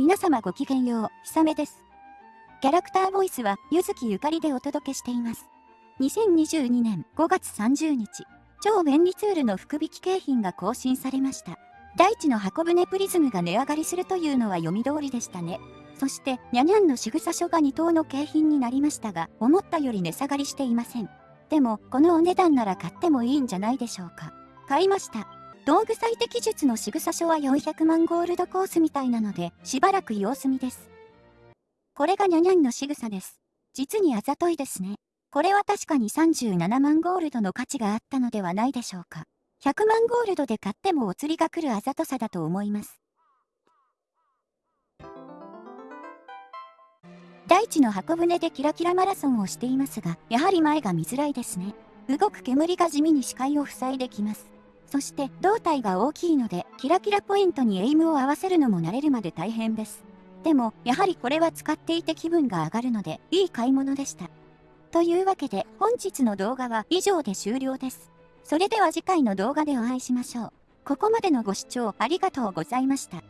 皆様ごきげんよう、ひさめです。キャラクターボイスは、ゆずきゆかりでお届けしています。2022年5月30日、超便利ツールの福引き景品が更新されました。大地の箱舟プリズムが値上がりするというのは読み通りでしたね。そして、にゃにゃんの仕草書が2等の景品になりましたが、思ったより値下がりしていません。でも、このお値段なら買ってもいいんじゃないでしょうか。買いました。道具最適術の仕草書は400万ゴールドコースみたいなので、しばらく様子見です。これがニャニャンの仕草です。実にあざといですね。これは確かに37万ゴールドの価値があったのではないでしょうか。100万ゴールドで買ってもお釣りが来るあざとさだと思います。大地の箱舟でキラキラマラソンをしていますが、やはり前が見づらいですね。動く煙が地味に視界を塞いできます。そして胴体が大きいのでキラキラポイントにエイムを合わせるのも慣れるまで大変です。でもやはりこれは使っていて気分が上がるのでいい買い物でした。というわけで本日の動画は以上で終了です。それでは次回の動画でお会いしましょう。ここまでのご視聴ありがとうございました。